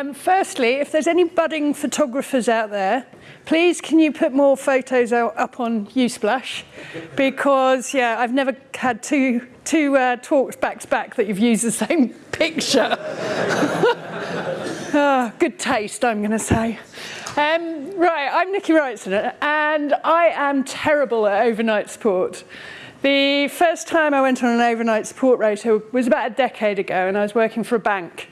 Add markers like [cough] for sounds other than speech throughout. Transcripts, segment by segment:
Um, firstly, if there's any budding photographers out there, please can you put more photos out, up on Unsplash? Because, yeah, I've never had two, two uh, talks back to back that you've used the same [laughs] picture. oh, [laughs] good taste, I'm going to say. Um, right, I'm Nikki Wrightson, and I am terrible at overnight sport. The first time I went on an overnight support rota was about a decade ago and I was working for a bank.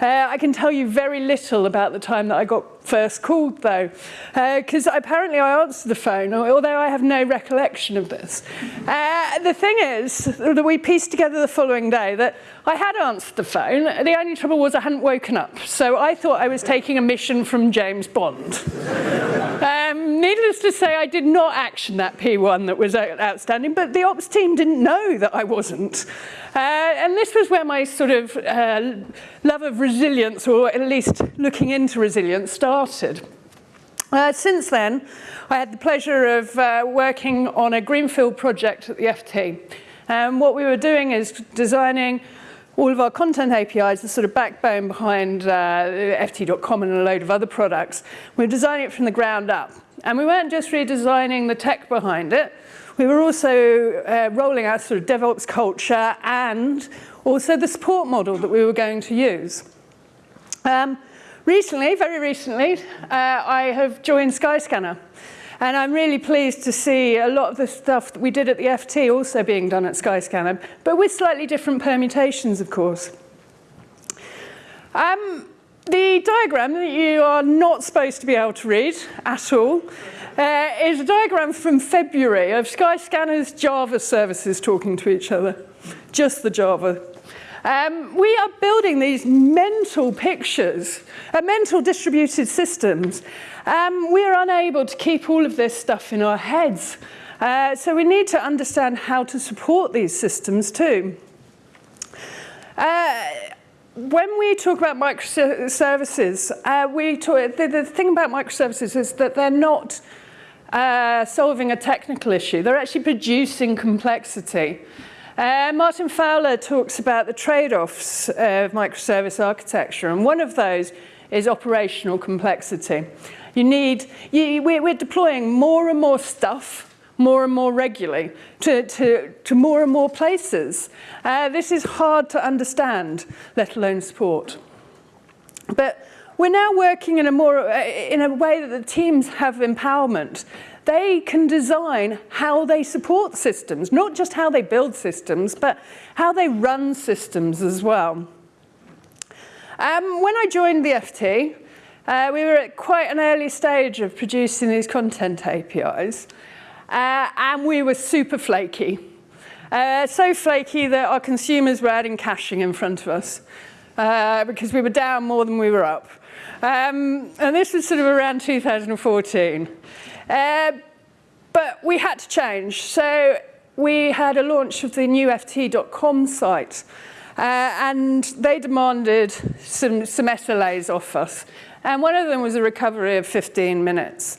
Uh, I can tell you very little about the time that I got first called though, because uh, apparently I answered the phone, although I have no recollection of this. Uh, the thing is that we pieced together the following day that I had answered the phone, the only trouble was I hadn't woken up, so I thought I was taking a mission from James Bond. Um, needless to say, I did not action that P1 that was outstanding, but the ops team didn't know that I wasn't. Uh, and this was where my sort of uh, love of resilience, or at least looking into resilience, started. Uh, since then, I had the pleasure of uh, working on a greenfield project at the FT. And what we were doing is designing all of our content APIs, the sort of backbone behind uh, FT.com and a load of other products. We were designing it from the ground up. And we weren't just redesigning the tech behind it, we were also uh, rolling out sort of DevOps culture and also the support model that we were going to use. Um, recently, very recently, uh, I have joined Skyscanner. And I'm really pleased to see a lot of the stuff that we did at the FT also being done at Skyscanner, but with slightly different permutations, of course. Um, the diagram that you are not supposed to be able to read at all uh, is a diagram from February of Skyscanner's Java services talking to each other, just the Java um, we are building these mental pictures, uh, mental distributed systems. Um, we're unable to keep all of this stuff in our heads. Uh, so we need to understand how to support these systems too. Uh, when we talk about microservices, uh, we talk, the, the thing about microservices is that they're not uh, solving a technical issue. They're actually producing complexity. Uh, Martin Fowler talks about the trade-offs of microservice architecture, and one of those is operational complexity. You need, you, we're, we're deploying more and more stuff more and more regularly to, to, to more and more places. Uh, this is hard to understand, let alone support. But we're now working in a, more, uh, in a way that the teams have empowerment they can design how they support systems, not just how they build systems, but how they run systems as well. Um, when I joined the FT, uh, we were at quite an early stage of producing these content APIs, uh, and we were super flaky. Uh, so flaky that our consumers were adding caching in front of us uh, because we were down more than we were up. Um, and this was sort of around 2014. Uh, but we had to change. So we had a launch of the new FT.com site. Uh, and they demanded some, some SLAs off us. And one of them was a recovery of 15 minutes,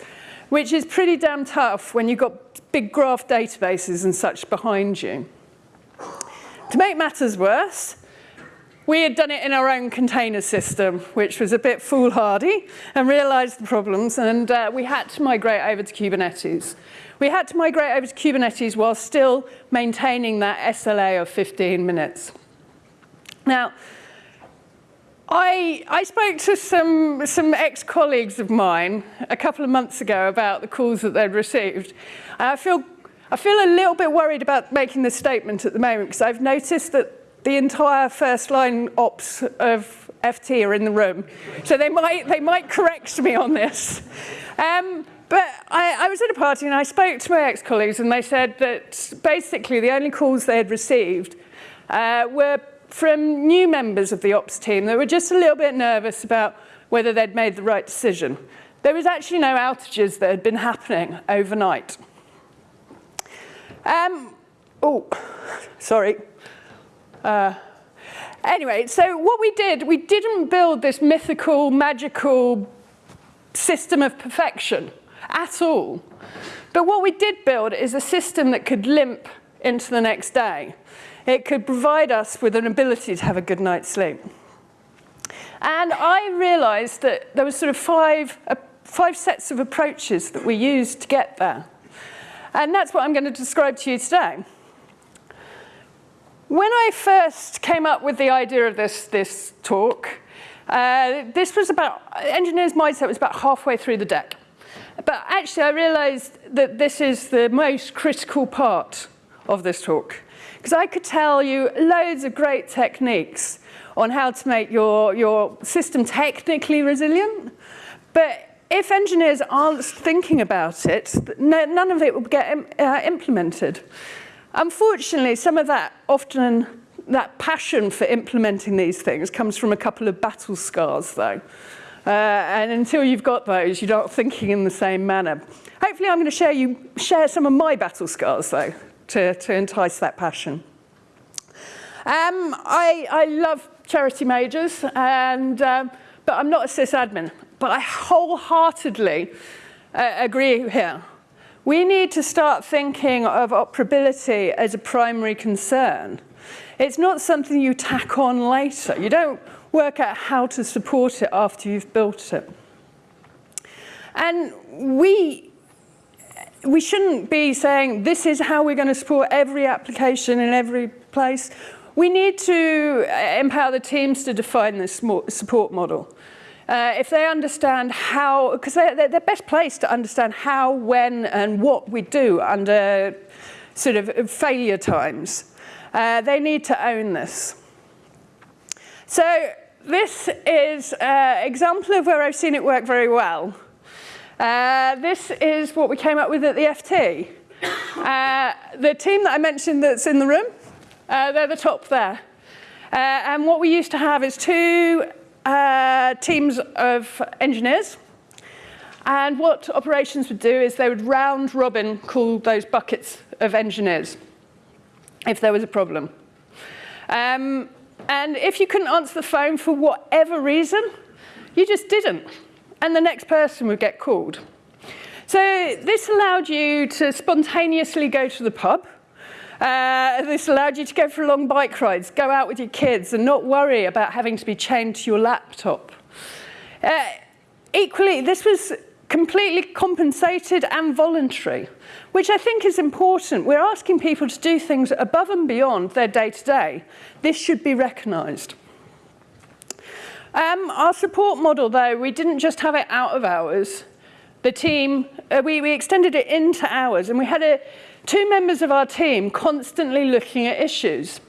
which is pretty damn tough when you've got big graph databases and such behind you. To make matters worse, we had done it in our own container system, which was a bit foolhardy, and realized the problems, and uh, we had to migrate over to Kubernetes. We had to migrate over to Kubernetes while still maintaining that SLA of 15 minutes. Now, I, I spoke to some, some ex-colleagues of mine a couple of months ago about the calls that they'd received. I feel, I feel a little bit worried about making this statement at the moment because I've noticed that the entire first line ops of FT are in the room. So they might, they might correct me on this. Um, but I, I was at a party and I spoke to my ex-colleagues and they said that basically the only calls they had received uh, were from new members of the ops team that were just a little bit nervous about whether they'd made the right decision. There was actually no outages that had been happening overnight. Um, oh, [laughs] sorry. Uh, anyway, so what we did, we didn't build this mythical, magical system of perfection at all. But what we did build is a system that could limp into the next day. It could provide us with an ability to have a good night's sleep. And I realized that there was sort of five, uh, five sets of approaches that we used to get there. And that's what I'm going to describe to you today. When I first came up with the idea of this, this talk, uh, this was about, engineer's mindset was about halfway through the deck. But actually I realized that this is the most critical part of this talk. Because I could tell you loads of great techniques on how to make your, your system technically resilient. But if engineers aren't thinking about it, none of it will get uh, implemented. Unfortunately, some of that often, that passion for implementing these things comes from a couple of battle scars though. Uh, and until you've got those, you're not thinking in the same manner. Hopefully I'm going to share, you, share some of my battle scars though, to, to entice that passion. Um, I, I love Charity Majors, and, um, but I'm not a sysadmin. But I wholeheartedly uh, agree here. We need to start thinking of operability as a primary concern. It's not something you tack on later. You don't work out how to support it after you've built it. And we, we shouldn't be saying this is how we're going to support every application in every place. We need to uh, empower the teams to define this support model. Uh, if they understand how, because they're, they're best placed to understand how, when, and what we do under sort of failure times. Uh, they need to own this. So this is an example of where I've seen it work very well. Uh, this is what we came up with at the FT. Uh, the team that I mentioned that's in the room, uh, they're the top there. Uh, and what we used to have is two uh, teams of engineers. And what operations would do is they would round robin call those buckets of engineers if there was a problem. Um, and if you couldn't answer the phone for whatever reason, you just didn't. And the next person would get called. So this allowed you to spontaneously go to the pub uh, this allowed you to go for long bike rides, go out with your kids and not worry about having to be chained to your laptop. Uh, equally, this was completely compensated and voluntary, which I think is important. We're asking people to do things above and beyond their day-to-day. -day. This should be recognised. Um, our support model, though, we didn't just have it out of hours. The team, uh, we, we extended it into hours, and we had a two members of our team constantly looking at issues.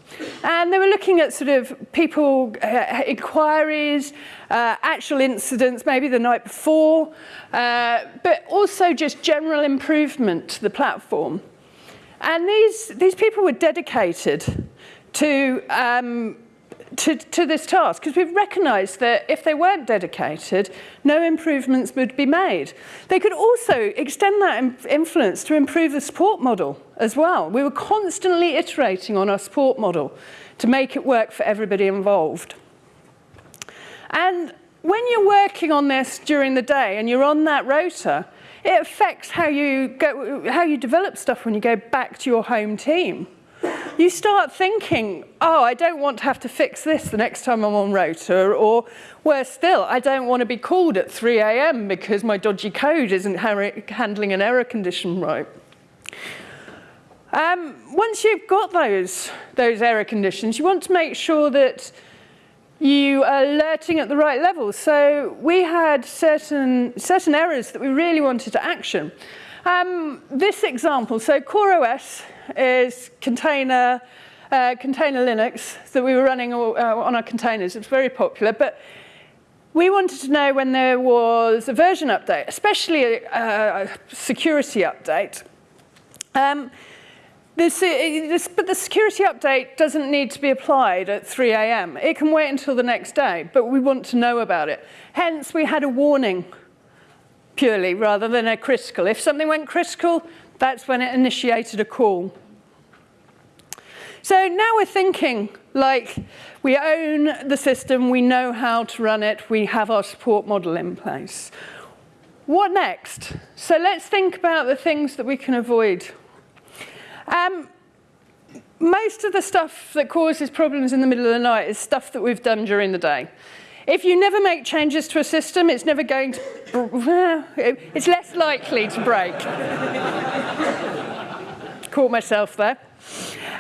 And they were looking at sort of people, uh, inquiries, uh, actual incidents, maybe the night before, uh, but also just general improvement to the platform. And these, these people were dedicated to um, to, to this task because we've recognised that if they weren't dedicated, no improvements would be made. They could also extend that influence to improve the support model as well. We were constantly iterating on our support model to make it work for everybody involved. And when you're working on this during the day and you're on that rota, it affects how you, go, how you develop stuff when you go back to your home team you start thinking, oh, I don't want to have to fix this the next time I'm on rota, or worse still, I don't want to be called at 3 a.m. because my dodgy code isn't handling an error condition right. Um, once you've got those, those error conditions, you want to make sure that you are alerting at the right level. So we had certain, certain errors that we really wanted to action. Um, this example, so CoreOS is container, uh, container Linux that we were running uh, on our containers. It's very popular, but we wanted to know when there was a version update, especially a, a security update. Um, this, this, but the security update doesn't need to be applied at 3 a.m. It can wait until the next day, but we want to know about it. Hence, we had a warning purely rather than a critical. If something went critical, that's when it initiated a call. So now we're thinking like we own the system, we know how to run it, we have our support model in place. What next? So let's think about the things that we can avoid. Um, most of the stuff that causes problems in the middle of the night is stuff that we've done during the day. If you never make changes to a system, it's never going to, it's less likely to break. Caught myself there.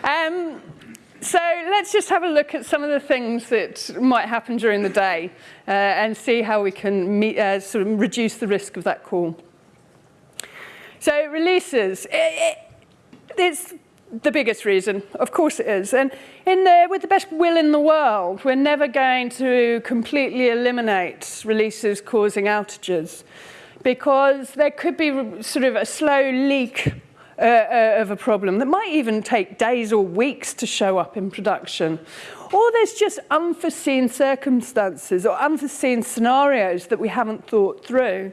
Um, so let's just have a look at some of the things that might happen during the day uh, and see how we can meet, uh, sort of reduce the risk of that call. So releases, it, it, it's the biggest reason, of course it is. And in the, with the best will in the world, we're never going to completely eliminate releases causing outages because there could be sort of a slow leak uh, uh, of a problem that might even take days or weeks to show up in production. Or there's just unforeseen circumstances or unforeseen scenarios that we haven't thought through.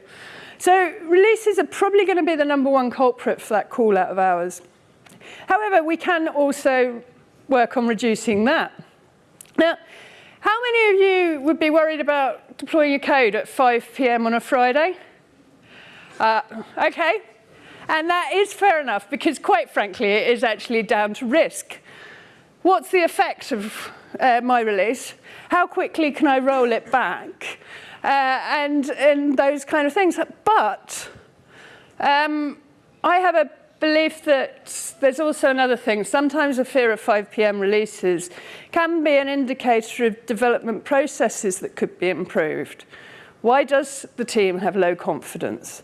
So releases are probably going to be the number one culprit for that call out of hours. However, we can also work on reducing that. Now, how many of you would be worried about deploying your code at 5 p.m. on a Friday? Uh, okay, and that is fair enough because quite frankly, it is actually down to risk. What's the effect of uh, my release? How quickly can I roll it back? Uh, and, and those kind of things. But um, I have a belief that there's also another thing. Sometimes a fear of 5 p.m. releases can be an indicator of development processes that could be improved. Why does the team have low confidence?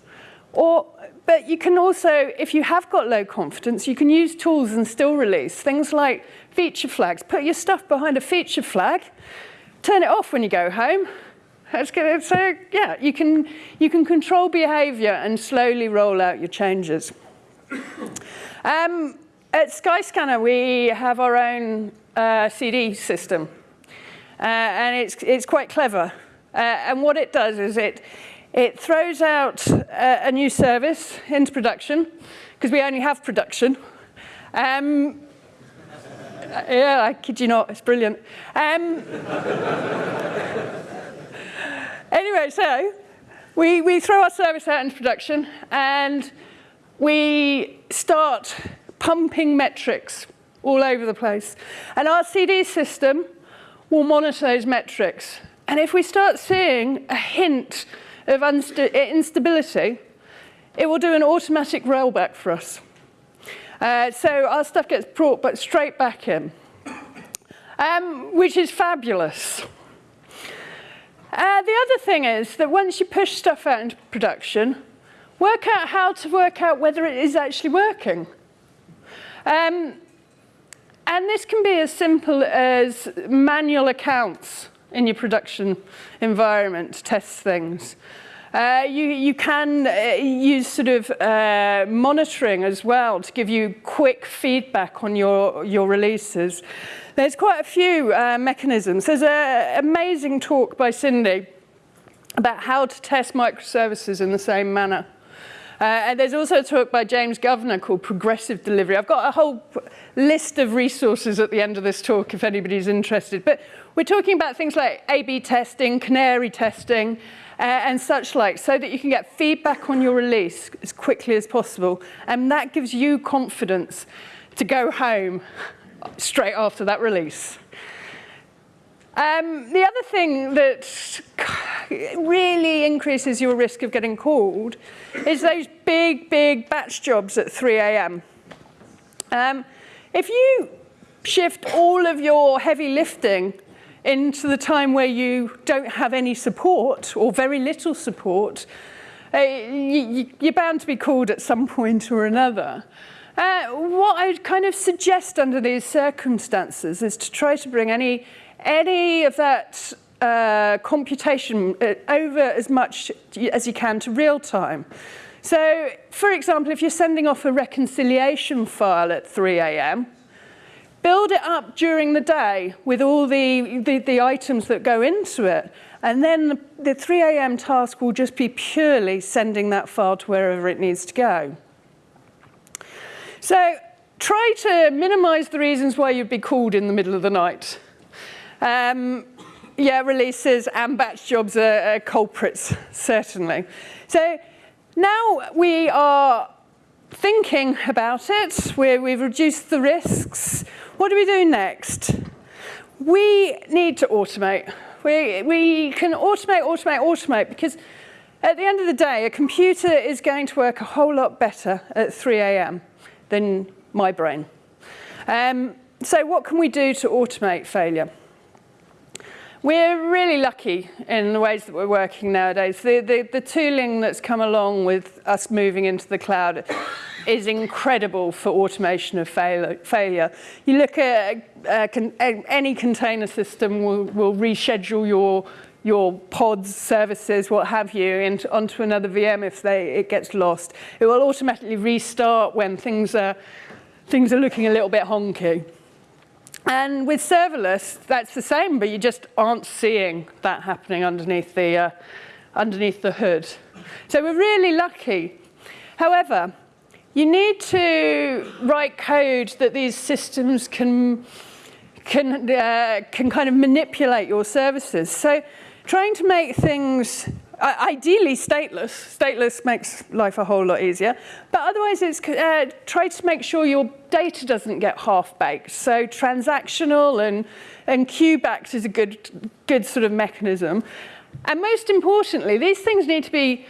Or, but you can also, if you have got low confidence, you can use tools and still release. Things like feature flags. Put your stuff behind a feature flag, turn it off when you go home. That's good. So yeah, you can, you can control behavior and slowly roll out your changes. [coughs] Um, at Skyscanner, we have our own uh, CD system, uh, and it's, it's quite clever. Uh, and what it does is it, it throws out a, a new service into production, because we only have production. Um, [laughs] yeah, I kid you not, it's brilliant. Um, [laughs] anyway, so we, we throw our service out into production, and we start pumping metrics all over the place. And our CD system will monitor those metrics. And if we start seeing a hint of instability, it will do an automatic rollback for us. Uh, so our stuff gets brought but straight back in, um, which is fabulous. Uh, the other thing is that once you push stuff out into production, work out how to work out whether it is actually working. Um, and this can be as simple as manual accounts in your production environment to test things. Uh, you, you can uh, use sort of uh, monitoring as well to give you quick feedback on your, your releases. There's quite a few uh, mechanisms. There's an amazing talk by Cindy about how to test microservices in the same manner. Uh, and there's also a talk by James Governor called Progressive Delivery. I've got a whole list of resources at the end of this talk if anybody's interested. But we're talking about things like A-B testing, canary testing, uh, and such like, so that you can get feedback on your release as quickly as possible. And that gives you confidence to go home straight after that release. Um, the other thing that really increases your risk of getting called is those big, big batch jobs at 3 a.m. Um, if you shift all of your heavy lifting into the time where you don't have any support or very little support, uh, you, you're bound to be called at some point or another. Uh, what I'd kind of suggest under these circumstances is to try to bring any any of that uh, computation uh, over as much as you can to real time. So, for example, if you're sending off a reconciliation file at 3 a.m., build it up during the day with all the, the, the items that go into it. And then the, the 3 a.m. task will just be purely sending that file to wherever it needs to go. So try to minimize the reasons why you'd be called in the middle of the night. Um, yeah, releases and batch jobs are, are culprits, certainly. So now we are thinking about it, we we've reduced the risks. What do we do next? We need to automate. We, we can automate, automate, automate because at the end of the day, a computer is going to work a whole lot better at 3 a.m. than my brain. Um, so what can we do to automate failure? We're really lucky in the ways that we're working nowadays. The, the, the tooling that's come along with us moving into the cloud is incredible for automation of fail failure. You look at uh, con any container system will, will reschedule your your pods, services, what have you, into, onto another VM if they, it gets lost. It will automatically restart when things are, things are looking a little bit honky. And with serverless, that's the same, but you just aren't seeing that happening underneath the, uh, underneath the hood. So we're really lucky. However, you need to write code that these systems can, can, uh, can kind of manipulate your services. So trying to make things ideally stateless. Stateless makes life a whole lot easier. But otherwise, it's uh, try to make sure your data doesn't get half-baked. So transactional and, and queue-backed is a good, good sort of mechanism. And most importantly, these things need to be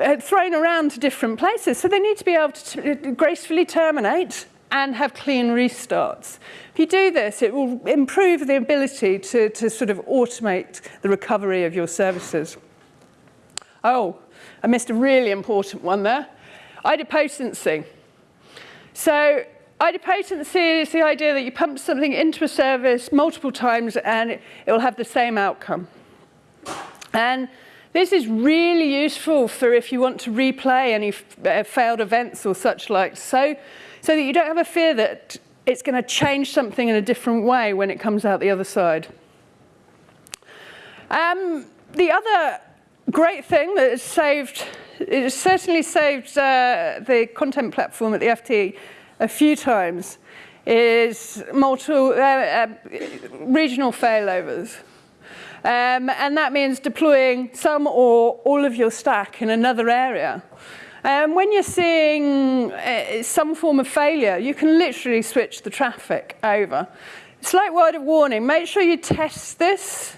uh, thrown around to different places. So they need to be able to gracefully terminate and have clean restarts. If you do this, it will improve the ability to, to sort of automate the recovery of your services. Oh, I missed a really important one there. Idempotency. So idempotency is the idea that you pump something into a service multiple times and it, it will have the same outcome. And this is really useful for if you want to replay any uh, failed events or such like, so, so that you don't have a fear that it's going to change something in a different way when it comes out the other side. Um, the other great thing that has saved, it certainly saved uh, the content platform at the FT a few times, is multiple, uh, uh, regional failovers. Um, and that means deploying some or all of your stack in another area. Um, when you're seeing uh, some form of failure, you can literally switch the traffic over. Slight word of warning, make sure you test this.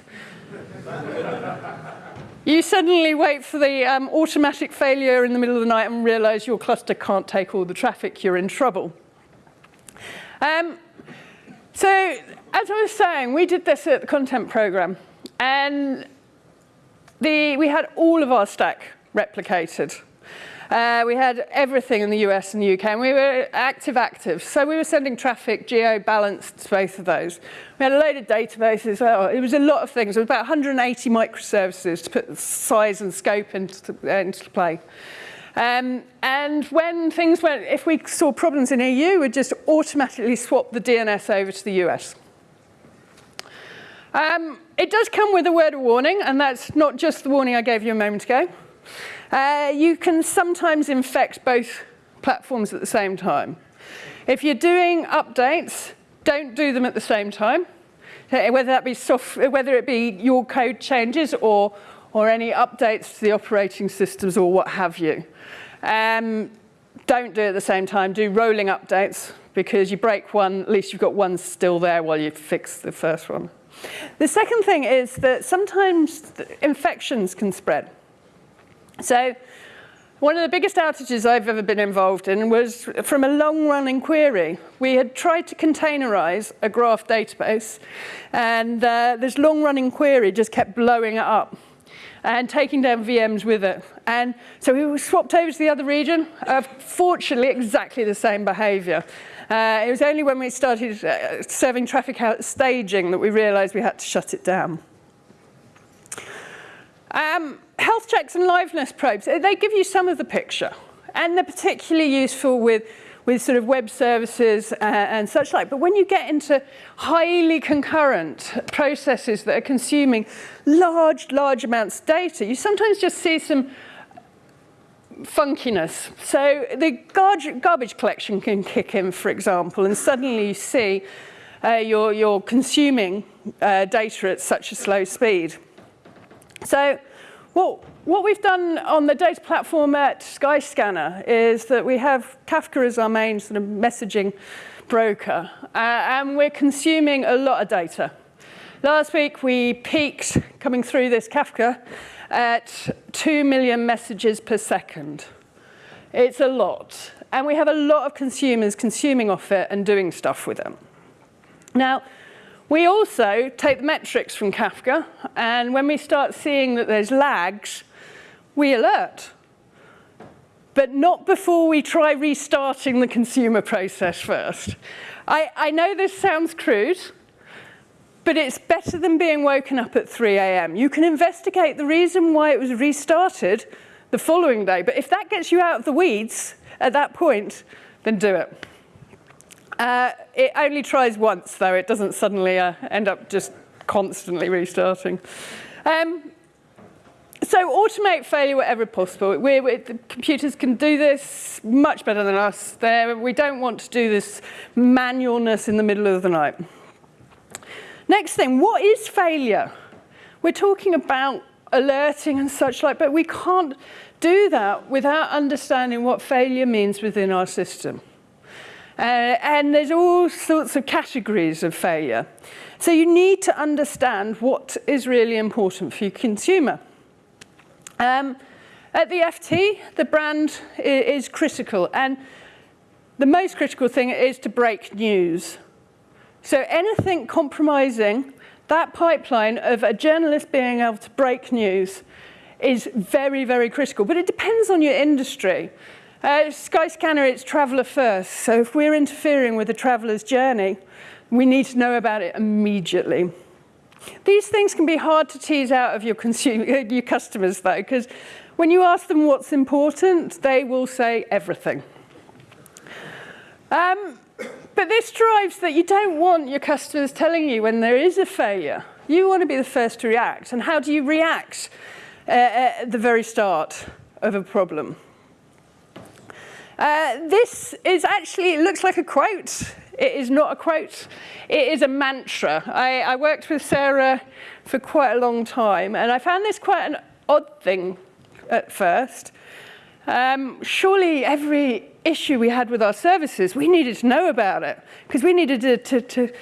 You suddenly wait for the um, automatic failure in the middle of the night and realize your cluster can't take all the traffic, you're in trouble. Um, so, as I was saying, we did this at the content program. And the, we had all of our stack replicated. Uh, we had everything in the US and UK, and we were active active. So we were sending traffic geo-balanced to both of those. We had a load of databases. Well, it was a lot of things. It was about 180 microservices to put the size and scope into, uh, into play. Um, and when things went, if we saw problems in EU, we'd just automatically swap the DNS over to the US. Um, it does come with a word of warning, and that's not just the warning I gave you a moment ago. Uh, you can sometimes infect both platforms at the same time. If you're doing updates, don't do them at the same time, uh, whether that be soft, whether it be your code changes or, or any updates to the operating systems or what have you. Um, don't do it at the same time. Do rolling updates because you break one, at least you've got one still there while you fix the first one. The second thing is that sometimes infections can spread. So one of the biggest outages I've ever been involved in was from a long-running query. We had tried to containerize a graph database, and uh, this long-running query just kept blowing it up and taking down VMs with it. And so we swapped over to the other region. Uh, fortunately, exactly the same behavior. Uh, it was only when we started uh, serving traffic out staging that we realized we had to shut it down. Um, health checks and liveness probes, uh, they give you some of the picture. And they're particularly useful with, with sort of web services uh, and such like. But when you get into highly concurrent processes that are consuming large, large amounts of data, you sometimes just see some funkiness. So the garbage collection can kick in, for example, and suddenly you see uh, you're, you're consuming uh, data at such a slow speed. So what, what we've done on the data platform at Skyscanner is that we have Kafka as our main sort of messaging broker, uh, and we're consuming a lot of data. Last week we peaked coming through this Kafka at 2 million messages per second. It's a lot. And we have a lot of consumers consuming off it and doing stuff with it. Now, we also take the metrics from Kafka, and when we start seeing that there's lags, we alert. But not before we try restarting the consumer process first. I, I know this sounds crude, but it's better than being woken up at 3 a.m. You can investigate the reason why it was restarted the following day, but if that gets you out of the weeds at that point, then do it. Uh, it only tries once, though. It doesn't suddenly uh, end up just constantly restarting. Um, so automate failure wherever possible. We're, we're, computers can do this much better than us. They're, we don't want to do this manualness in the middle of the night. Next thing, what is failure? We're talking about alerting and such like, but we can't do that without understanding what failure means within our system. Uh, and there's all sorts of categories of failure. So you need to understand what is really important for your consumer. Um, at the FT, the brand is critical, and the most critical thing is to break news. So anything compromising that pipeline of a journalist being able to break news is very, very critical. But it depends on your industry. Uh, Skyscanner, it's traveller first. So if we're interfering with a traveller's journey, we need to know about it immediately. These things can be hard to tease out of your, consumer, [laughs] your customers, though, because when you ask them what's important, they will say everything. Um, but this drives that you don't want your customers telling you when there is a failure. You want to be the first to react. And how do you react uh, at the very start of a problem? Uh, this is actually, looks like a quote. It is not a quote. It is a mantra. I, I worked with Sarah for quite a long time, and I found this quite an odd thing at first. Um, surely every issue we had with our services, we needed to know about it, because we needed to, to, to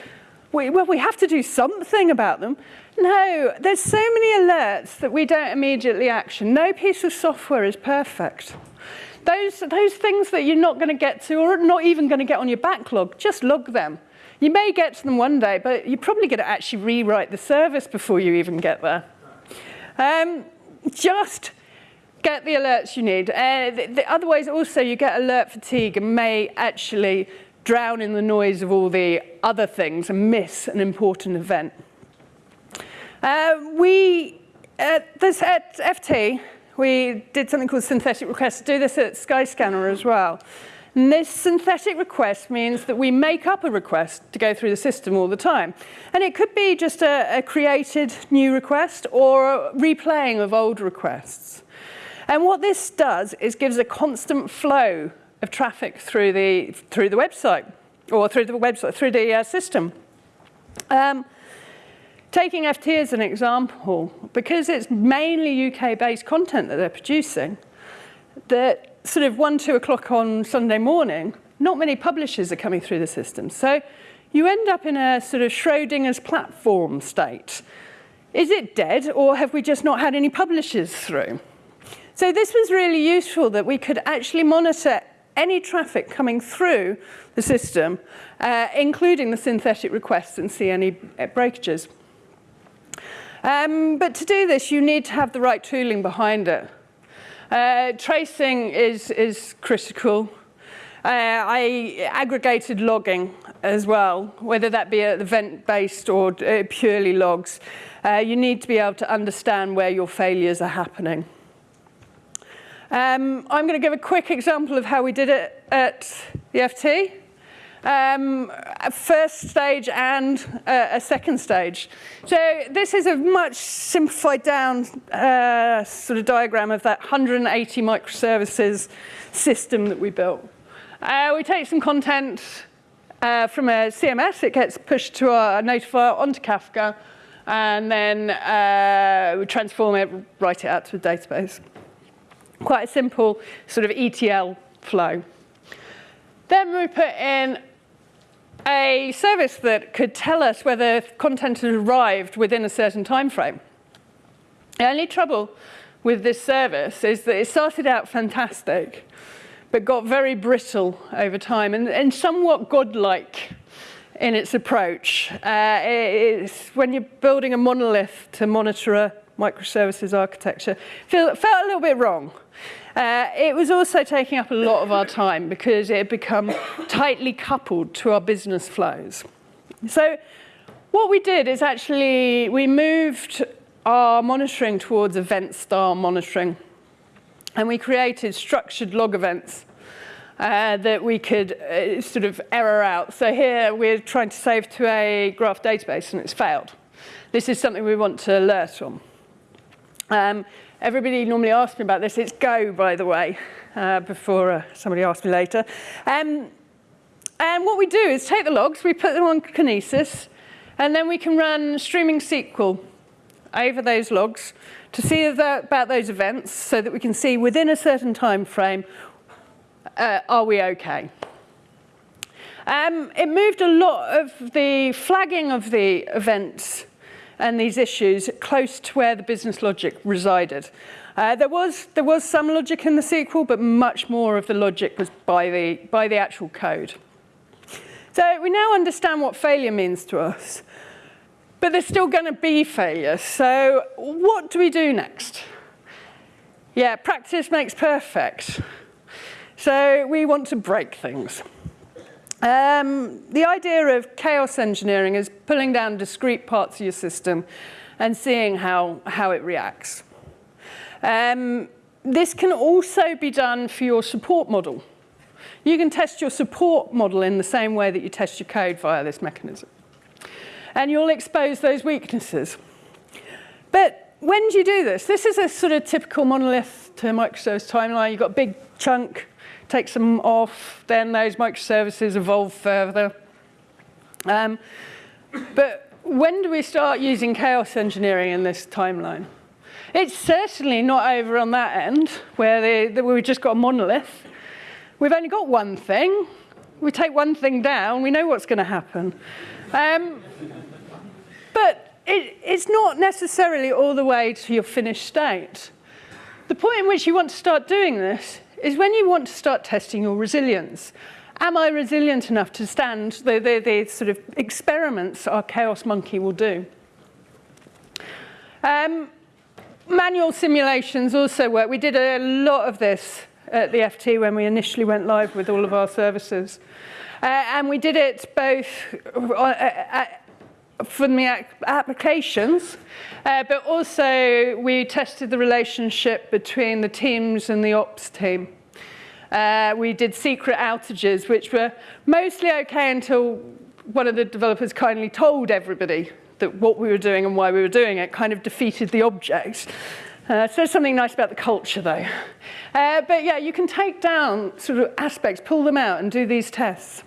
we, well, we have to do something about them. No, there's so many alerts that we don't immediately action. No piece of software is perfect. Those, those things that you're not going to get to or not even going to get on your backlog, just log them. You may get to them one day, but you're probably going to actually rewrite the service before you even get there. Um, just get the alerts you need. Uh, the, the, otherwise, also, you get alert fatigue and may actually drown in the noise of all the other things and miss an important event. Uh, we, at, this, at FT, we did something called synthetic requests. Do this at Skyscanner as well. And this synthetic request means that we make up a request to go through the system all the time. And it could be just a, a created new request or a replaying of old requests. And what this does is gives a constant flow of traffic through the, through the website or through the website, through the uh, system. Um, Taking FT as an example, because it's mainly UK-based content that they're producing, that sort of 1, 2 o'clock on Sunday morning, not many publishers are coming through the system. So you end up in a sort of Schrodinger's platform state. Is it dead, or have we just not had any publishers through? So this was really useful that we could actually monitor any traffic coming through the system, uh, including the synthetic requests, and see any breakages. Um, but to do this, you need to have the right tooling behind it. Uh, tracing is, is critical. Uh, I aggregated logging as well, whether that be event-based or uh, purely logs. Uh, you need to be able to understand where your failures are happening. Um, I'm going to give a quick example of how we did it at the FT um, a first stage and a, a, second stage. So this is a much simplified down uh, sort of diagram of that 180 microservices system that we built. Uh, we take some content uh, from a CMS, it gets pushed to our notifier onto Kafka, and then uh, we transform it, write it out to a database. Quite a simple sort of ETL flow. Then we put in a service that could tell us whether content had arrived within a certain time frame. The only trouble with this service is that it started out fantastic, but got very brittle over time and, and somewhat godlike in its approach. Uh, when you're building a monolith to monitor a microservices architecture, feel, felt a little bit wrong. Uh, it was also taking up a lot of our time because it had become tightly coupled to our business flows. So what we did is actually we moved our monitoring towards event style monitoring and we created structured log events uh, that we could uh, sort of error out. So here we're trying to save to a graph database and it's failed. This is something we want to alert on. Um, everybody normally asks me about this. It's Go, by the way, uh, before uh, somebody asks me later. Um, and what we do is take the logs, we put them on Kinesis, and then we can run streaming SQL over those logs to see about those events so that we can see within a certain time frame, uh, are we okay? Um, it moved a lot of the flagging of the events and these issues close to where the business logic resided. Uh, there, was, there was some logic in the SQL, but much more of the logic was by the, by the actual code. So we now understand what failure means to us, but there's still going to be failure. So what do we do next? Yeah, practice makes perfect. So we want to break things. Um, the idea of chaos engineering is pulling down discrete parts of your system and seeing how, how it reacts. Um, this can also be done for your support model. You can test your support model in the same way that you test your code via this mechanism. And you'll expose those weaknesses. But when do you do this? This is a sort of typical monolith to microservice timeline. You've got a big chunk takes them off, then those microservices evolve further. Um, but when do we start using chaos engineering in this timeline? It's certainly not over on that end, where, they, they, we've just got a monolith. We've only got one thing. We take one thing down, we know what's going to happen. Um, but it, it's not necessarily all the way to your finished state. The point in which you want to start doing this is when you want to start testing your resilience. Am I resilient enough to stand the, the, the sort of experiments our chaos monkey will do? Um, manual simulations also work. We did a lot of this at the FT when we initially went live with all of our services. Uh, and we did it both uh, uh, from the applications, uh, but also we tested the relationship between the teams and the ops team. Uh, we did secret outages, which were mostly okay until one of the developers kindly told everybody that what we were doing and why we were doing it kind of defeated the object. Uh, so something nice about the culture, though. Uh, but yeah, you can take down sort of aspects, pull them out, and do these tests.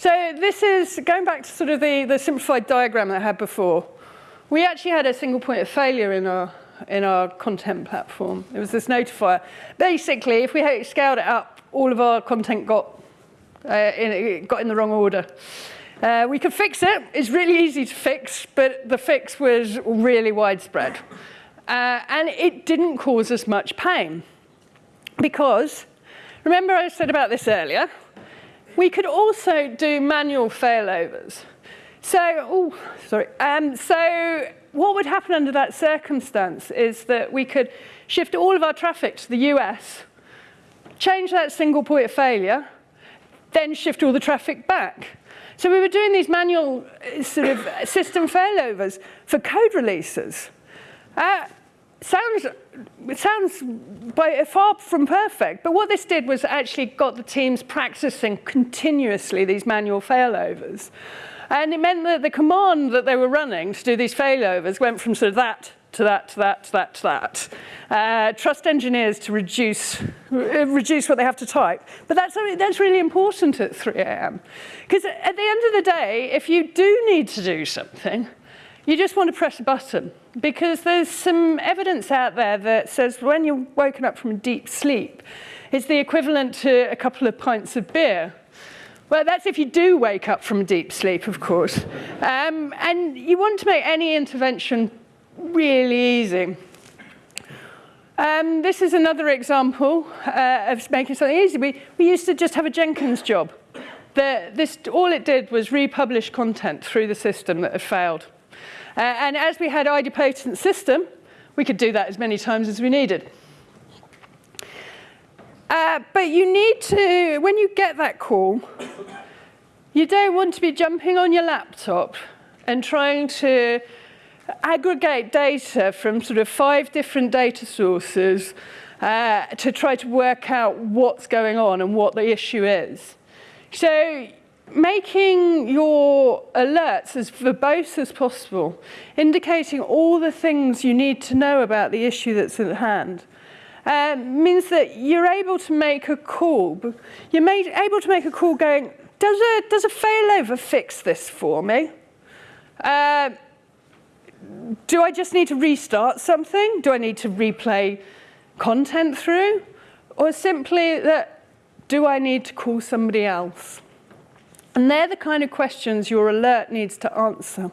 So this is, going back to sort of the, the simplified diagram that I had before, we actually had a single point of failure in our, in our content platform. It was this notifier. Basically, if we scaled it up, all of our content got, uh, in, got in the wrong order. Uh, we could fix it. It's really easy to fix, but the fix was really widespread. Uh, and it didn't cause us much pain. Because, remember I said about this earlier, we could also do manual failovers. So, oh, sorry. Um, so what would happen under that circumstance is that we could shift all of our traffic to the US, change that single point of failure, then shift all the traffic back. So we were doing these manual uh, sort of system failovers for code releases. Uh, sounds, it sounds by, far from perfect, but what this did was actually got the teams practicing continuously these manual failovers. And it meant that the command that they were running to do these failovers went from sort of that to that, to that, to that, to that. Uh, trust engineers to reduce, reduce what they have to type. But that's, that's really important at 3 a.m. Because at the end of the day, if you do need to do something, you just want to press a button because there's some evidence out there that says when you're woken up from a deep sleep, it's the equivalent to a couple of pints of beer. Well, that's if you do wake up from deep sleep, of course. Um, and you want to make any intervention really easy. Um, this is another example uh, of making something easy. We, we used to just have a Jenkins job. The, this, all it did was republish content through the system that had failed. Uh, and as we had idempotent system, we could do that as many times as we needed. Uh, but you need to, when you get that call, you don't want to be jumping on your laptop and trying to aggregate data from sort of five different data sources uh, to try to work out what's going on and what the issue is. So making your alerts as verbose as possible, indicating all the things you need to know about the issue that's at hand, uh, means that you're able to make a call. You're made, able to make a call going, does a, does a failover fix this for me? Uh, do I just need to restart something? Do I need to replay content through? Or simply that, do I need to call somebody else? And they're the kind of questions your alert needs to answer.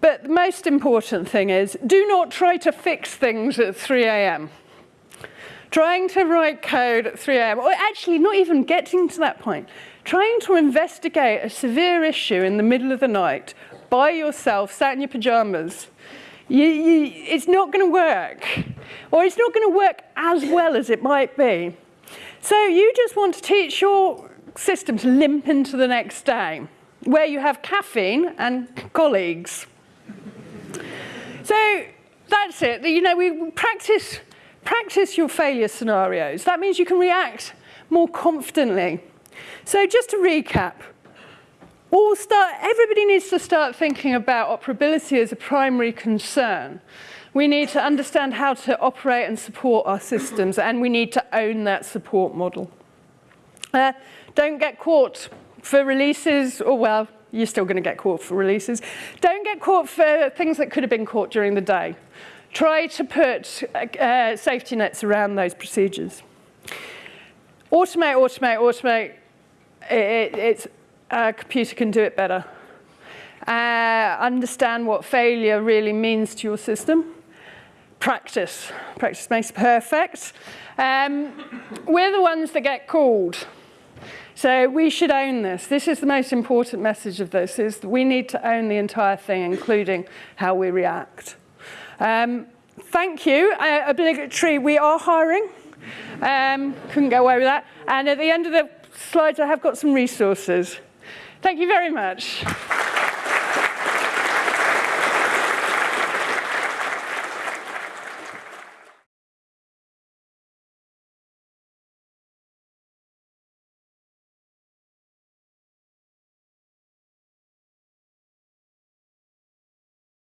But the most important thing is, do not try to fix things at 3 a.m. Trying to write code at 3 a.m., or actually not even getting to that point, trying to investigate a severe issue in the middle of the night by yourself, sat in your pajamas, you, you, it's not going to work. Or it's not going to work as well as it might be. So you just want to teach your system to limp into the next day, where you have caffeine and colleagues. So that's it. You know, we practice, practice your failure scenarios. That means you can react more confidently. So just to recap, all start, everybody needs to start thinking about operability as a primary concern. We need to understand how to operate and support our systems, and we need to own that support model. Uh, don't get caught for releases, or well, you're still going to get caught for releases. Don't get caught for things that could have been caught during the day. Try to put uh, safety nets around those procedures. Automate, automate, automate. It, it's a computer can do it better. Uh, understand what failure really means to your system. Practice. Practice makes perfect. Um, we're the ones that get called. So we should own this. This is the most important message of this, is we need to own the entire thing, including how we react. Um, thank you. Uh, obligatory, we are hiring. Um, couldn't go away with that. And at the end of the slides, I have got some resources. Thank you very much.